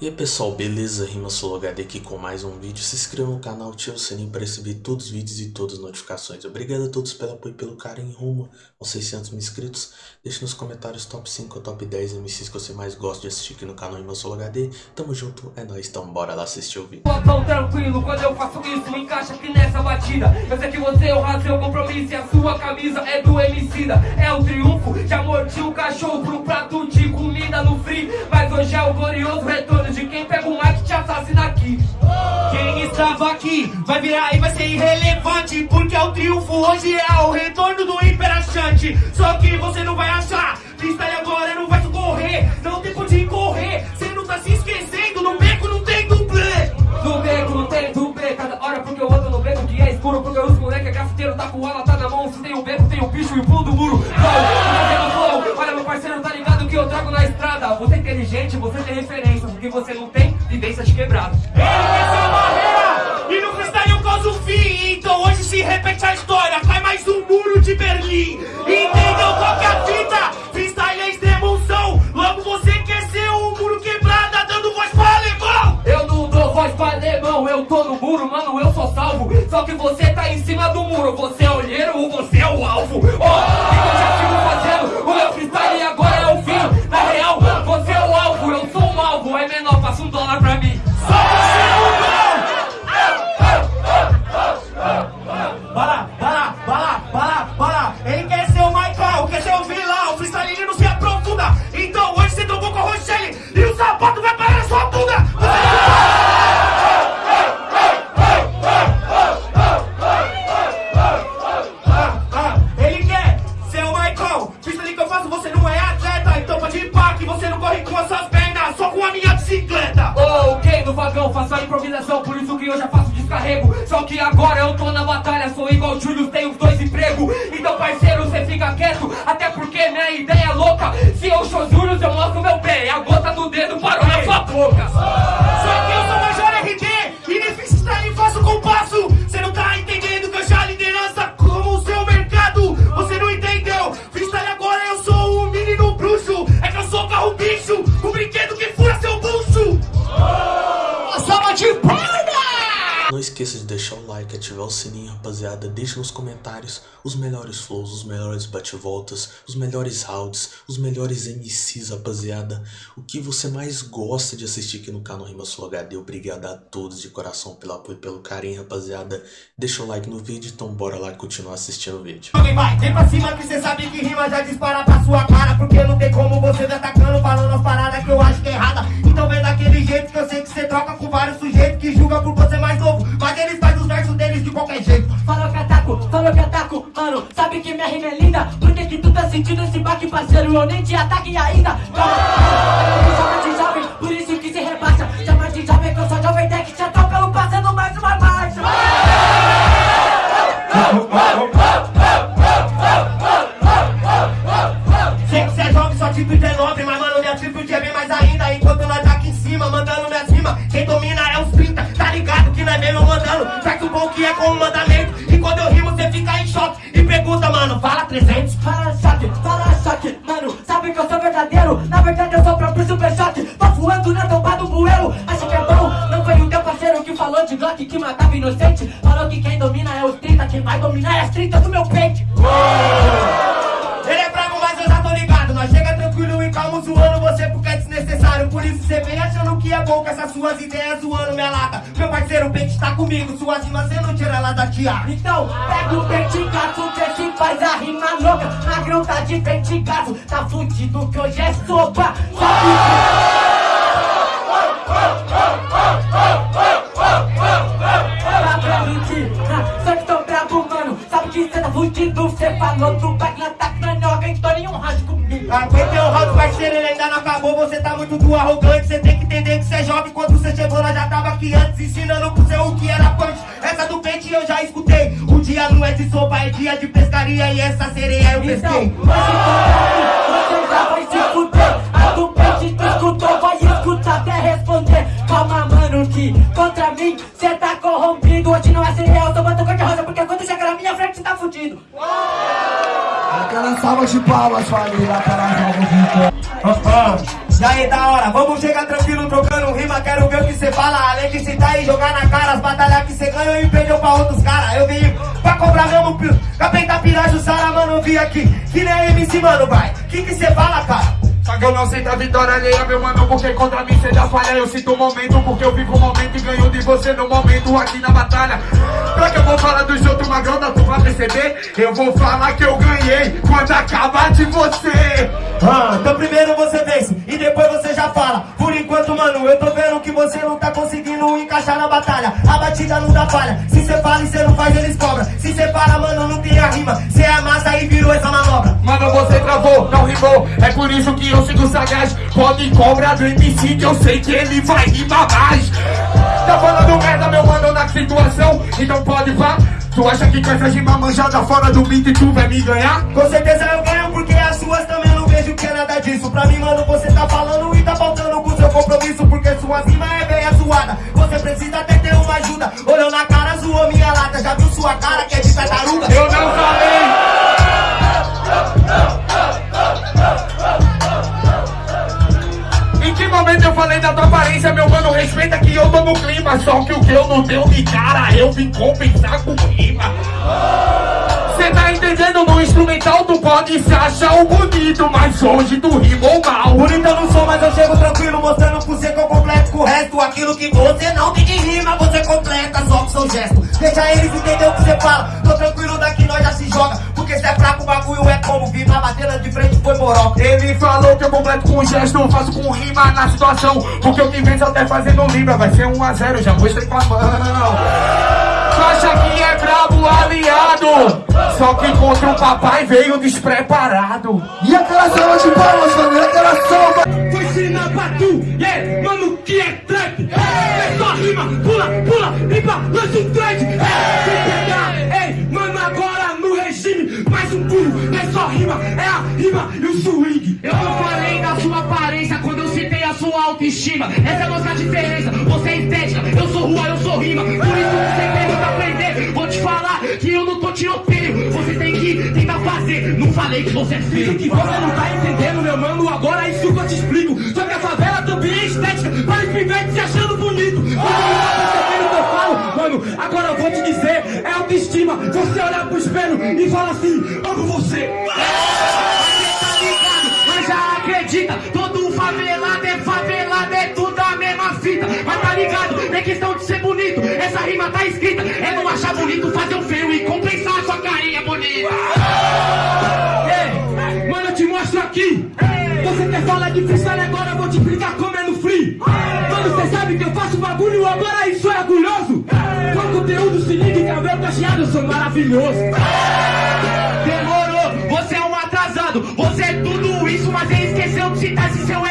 E aí pessoal, beleza? Rima HD aqui com mais um vídeo. Se inscreva no canal, ative o sininho para receber todos os vídeos e todas as notificações. Obrigado a todos pelo apoio e pelo carinho rumo aos 600 mil inscritos. Deixe nos comentários top 5 ou top 10 MCs que você mais gosta de assistir aqui no canal Rima HD. Tamo junto, é nóis, então bora lá assistir o vídeo. Tão tranquilo, quando eu faço isso, encaixa aqui nessa batida. Eu sei que você honra seu compromisso e a sua camisa é do Emicida. É o triunfo, já o cachorro pro prato de comida no. Mas hoje é o glorioso retorno de quem pega o Mac te assassina aqui. Quem estava aqui vai virar e vai ser irrelevante Porque é o triunfo hoje é o retorno do imperachante Só que você não vai achar, freestyle agora não vai correr. Não tem por de correr, você não tá se esquecendo. No beco não tem dublê. No beco não tem dublê, cada hora porque eu ando no beco que é escuro Porque os moleque é grafiteiro, tá com ela, tá na mão. Se tem o beco, tem o bicho e o pulo do muro. Olha meu parceiro, tá ligado que eu trago na estrada. Você é inteligente, você tem referência Eu tô no muro, mano, eu sou salvo. Só que você tá em cima do muro Você improvisação, por isso que eu já faço descarrego. Só que agora eu tô na batalha, sou igual Júlio, tenho dois empregos. Então parceiro, você fica quieto, até porque minha ideia é louca. Se eu sou Júlio, eu mostro meu pé, a gota do dedo parou na sua boca. Só que esqueça de deixar o like, ativar o sininho, rapaziada. Deixe nos comentários os melhores flows, os melhores bate-voltas, os melhores rounds, os melhores MCs, rapaziada. O que você mais gosta de assistir aqui no canal Rima Sul HD. Obrigado a todos de coração pelo apoio e pelo carinho, rapaziada. Deixa o like no vídeo, então bora lá continuar assistindo o vídeo. Vem, vai, vem pra cima que você sabe que rima já dispara pra sua cara. Porque não tem como você me atacando, falando as paradas que eu acho que é errada. Então vem daquele jeito que eu sei que você troca com vários sujeitos que julga por você mais novo. Mas eles fazem os versos deles de qualquer jeito. Falou que ataco, falou que ataco, mano. Sabe que minha rima é linda? Por que, que tu tá sentindo esse baque, parceiro? Eu nem te ataque ainda. Calma, chama de jovem, por isso que se rebaixa. Chama de jovem que eu sou jovem tech, já tô pelo passando mais uma marcha. Sei que cê é jovem, só tipo 19, mas mano, minha atitude é bem mais ainda. Enquanto nós tá aqui em cima, mandando minha cima. Quem domina bom que é como mandamento. E quando eu rimo, cê fica em choque. E pergunta, mano, fala 300. Fala choque, fala choque, mano. Sabe que eu sou verdadeiro? Na verdade, eu sou o próprio super choque. Tô voando na tomba do bueiro. Acha que é bom? Não foi o teu parceiro que falou de Glock que matava inocente? Falou que quem domina é os 30, quem vai dominar é as 30 do meu peito. O pente tá comigo. Suas rimas você não tira ela da tiara. Então, pega o pente gato, vê se faz a rima louca. Magrão tá de pente gato, tá fudido que hoje é sopa. Que, só que que cê tá fudido, cê falou do na tá canhoga, então nenhum rádio comigo. Aguentei o round, parceiro, ele ainda não acabou. Você tá muito do arrogante. Você tem antes, ensinando pro seu o que era punch. Essa do pente eu já escutei. O dia não é de sopa, é dia de pescaria. E essa sereia eu Então, pesquei. você já vai se fuder. A do pente tu escutou, vai escutar até responder. Calma, mano, que contra mim cê tá corrompido. Hoje não é cereal, tô botando cor de rosa. Porque quando chega na minha frente, cê tá fudido. Aquela salva de palmas, família, para a Vitor. E aí, da hora, vamos chegar tranquilo trocando rima. Quero ver o que cê fala. E jogar na cara as batalhas que cê ganhou e perdeu pra outros caras. Eu vim pra cobrar mesmo. Capeta Pirajo, Sara, mano, eu vim aqui. Que nem MC, mano, vai. Que que cê fala, cara? Só que eu não sinto a vitória alheia, meu mano, porque contra mim cê já falha. Eu sinto o momento, porque eu vivo o momento e ganho de você no momento aqui na batalha. Pra que eu vou falar dos outros magrão, tu vai perceber? Eu vou falar que eu ganhei quando acabar de você. Ah, então primeiro você vence e depois você já fala. Por enquanto, mano, eu tô vendo que você não tá conseguindo encaixar na batalha. A batida não dá falha. Se cê fala e cê não faz, eles cobram. Se cê para, mano, não tem a rima. Cê amassa e virou essa manobra. Mano, você travou, não rimou. É por isso que eu sigo sagaz. Pode cobrar do MC que eu sei que ele vai rimar mais. Tá falando merda, meu mano, na situação. Então pode vá. Tu acha que com essa rima manjada fora do beat tu vai me ganhar? Com certeza eu ganho porque as suas também não vejo que é nada disso. Pra mim, mano, você tá falando e tá faltando compromisso. Porque sua rima é bem zoada. Você precisa até ter uma ajuda. Olhou na cara, zoou minha lata. Já viu sua cara que é de tartaruga? Eu não falei. Em que momento eu falei da tua aparência, meu mano? Respeita que eu tô no clima. Só que o que eu não deu de cara, eu vim compensar com rima. Instrumental tu pode se achar o bonito, mas hoje tu rimou mal. Bonito eu não sou, mas eu chego tranquilo, mostrando pro você que eu completo com o resto. Aquilo que você não tem de rima, você completa só com seu gesto. Deixa eles entender o que você fala. Tô tranquilo daqui, nós já se joga. Porque se é fraco, o bagulho é como vir na de frente foi moroca. Ele falou que eu completo com gesto, faço com rima na situação. Porque o que vem até fazendo libra vai ser 1 a 0 já mostrei com a mão. Acha que é brabo aliado? Só que contra o papai veio despreparado. E aquela salva de palmas, mano, e aquela salva. Vou ensinar pra tu, yeah, mano, que é trap. É só rima, pula, pula, limpa, lança um trade. É, sem pegar, ei, mano, agora no regime, mais um pulo. É só rima, é a rima e o swing. Eu não falei da sua aparência quando eu citei a sua autoestima. Essa é a nossa diferença. Você é estética, eu sou rua, eu sou rima. Tiroteio. Você tem que tentar fazer. Não falei que você é feio. que você não tá entendendo, meu mano, agora é isso que eu te explico. Só que a favela também é estética, para os pivetes se achando bonito. Você não tá o que eu falo, mano, agora eu vou te dizer, é autoestima. Você olhar pro espelho e falar assim, amo você. tá ligado, mas já acredita. Tá escrita. É não achar bonito, fazer o feio e compensar a sua carinha bonita. Ei, mano, eu te mostro aqui. Você quer falar de freestyle agora, eu vou te explicar como é no free. Mano, você sabe que eu faço bagulho, agora isso é orgulhoso. Com conteúdo, se liga, cabelo cacheado, eu sou maravilhoso. Demorou, você é um atrasado. Você é tudo isso, mas ele esqueceu de citar esse seu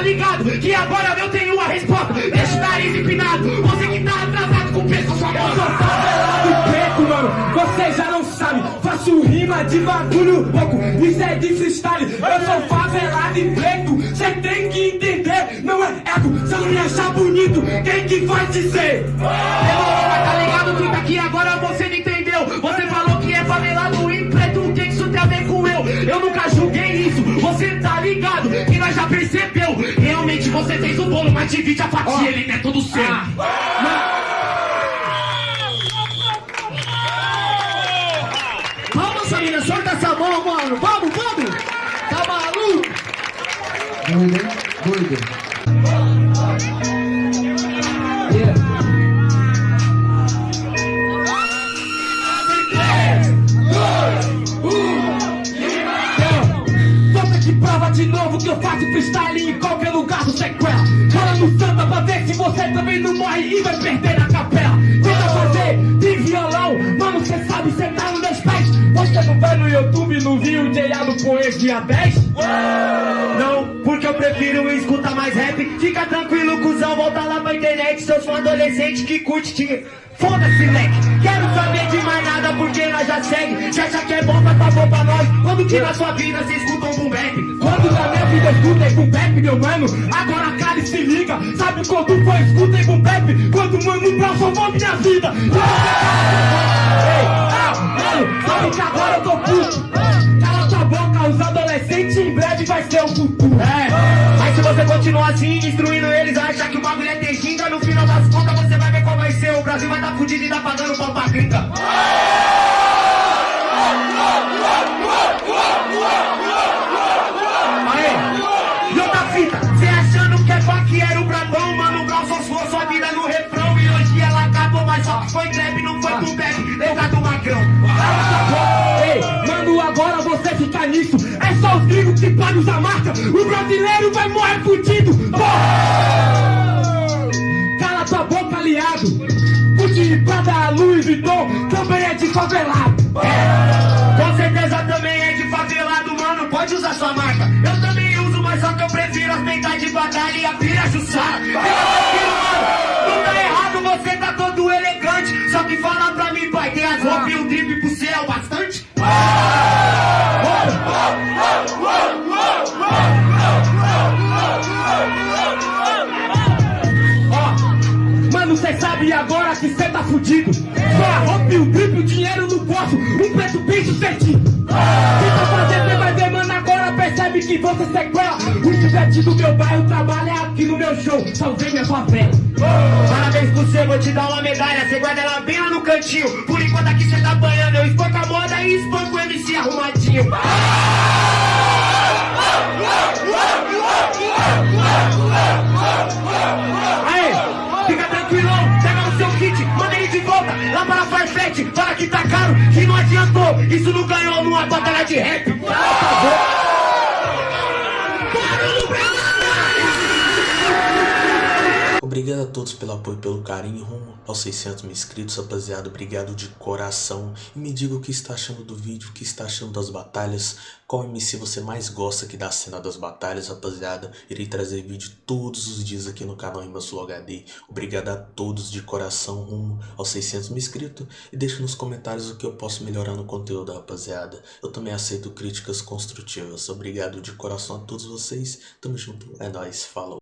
tá ligado que agora eu tenho a resposta. Deixa o nariz empinado. Você que tá atrasado com o preço sua Eu sou favelado preto, mano, você já não sabe. Faço rima de bagulho louco, isso é de freestyle. Eu sou favelado e preto, cê tem que entender. Não é ego, se eu não me achar bonito, quem que vai dizer? Demorou, mas tá ligado que daqui agora você não entendeu. Você falou que é favelado e preto, o que isso tem a ver com eu? Eu nunca julguei isso, você tá ligado que nós já percebeu. Você fez o bolo, mas divide a fatia, ele não é todo seu. Vamos, família, solta essa mão, mano. Vamos, vamos. Tá maluco? Doido, hein? Doido. De novo que eu faço freestyle em qualquer lugar do sequela. Fala no samba pra ver se você também não morre e vai perder na capela. Tenta fazer de violão, mano, cê sabe, cê tá nos meus pés. Você não vai no YouTube não viu o J.A. do Poesia 10? Não, porque eu prefiro escutar mais rap. Fica tranquilo, cuzão, volta lá pra internet. Seus fãs adolescente que curte te. Foda-se, leque. Quero saber nada porque nós já segue. Se acha que é bom, tá bom pra nós. Quando que na sua vida você escuta um boom bap? Quando na minha vida escuta é boom bap, meu mano. Agora cara e se liga. Sabe quando foi escuta e boom bap? Quando mano Brown salvou minha vida. Ei, ah, mano, sabe que agora eu tô puto. Cala tua boca, os adolescentes. adolescente em breve vai ser o futuro. É, mas se você continuar assim, destruindo eles, achar que o bagulho é ter ginga, no final das contas você O Brasil vai tá fudido e tá pagando pau pra gringa. Aê, e outra fita, cê achando que é vaqueiro brabão, mano, Brau só suou sua vida no refrão e hoje ela acabou, mas só foi greve, não foi pro bebe, lembra do magrão. Ei, mano, agora você fica nisso. É só os gringos que pagam a marca. O brasileiro vai morrer fudido. Porra! Cala tua boca, aliado. Gucci, Prada, Louis Vuitton também é de favelado. Com certeza também é de favelado, mano, pode usar sua marca. Eu também uso, mas só que eu prefiro as de batalha e a pira mano, não tá errado, você tá todo elegante. Só que fala pra mim, pai, tem as roupas e o drip pro céu bastante? Mano, cê sabe agora que cê fudido. Só roupa e o drip, o dinheiro no bolso. Um preto bem sucedido. Tenta fazer, cê vai ver, mano, agora percebe que você sequela. O chivete do meu bairro trabalha aqui no meu show. Salvei minha favela. Parabéns pro você, vou te dar uma medalha. Você guarda ela bem lá no cantinho. Por enquanto aqui cê tá banhando, eu espanco a moda e espanco o MC arrumadinho. Fala que tá caro, que não adiantou. Isso não ganhou numa batalha de rap. Obrigado a todos pelo apoio e pelo carinho rumo aos 600 mil inscritos, rapaziada. Obrigado de coração. E me diga o que está achando do vídeo, o que está achando das batalhas. Qual MC você mais gosta aqui da cena das batalhas, rapaziada. Irei trazer vídeo todos os dias aqui no canal Imbassul HD. Obrigado a todos de coração rumo aos 600 mil inscritos. E deixe nos comentários o que eu posso melhorar no conteúdo, rapaziada. Eu também aceito críticas construtivas. Obrigado de coração a todos vocês. Tamo junto. É nóis. Falou.